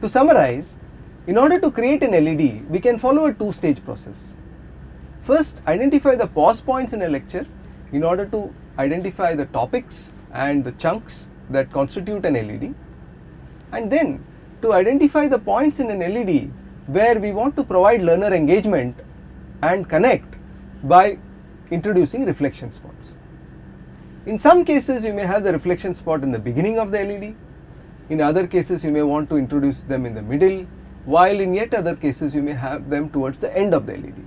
To summarize, in order to create an LED, we can follow a two-stage process. First, identify the pause points in a lecture in order to identify the topics and the chunks that constitute an LED. And then, to identify the points in an LED where we want to provide learner engagement and connect by introducing reflection spots. In some cases, you may have the reflection spot in the beginning of the LED. In other cases, you may want to introduce them in the middle, while in yet other cases, you may have them towards the end of the LED.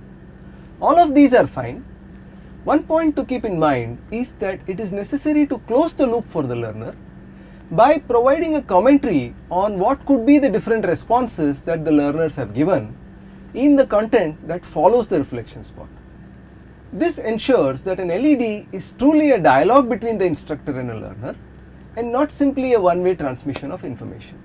All of these are fine. One point to keep in mind is that it is necessary to close the loop for the learner by providing a commentary on what could be the different responses that the learners have given in the content that follows the reflection spot. This ensures that an LED is truly a dialogue between the instructor and a learner and not simply a one-way transmission of information.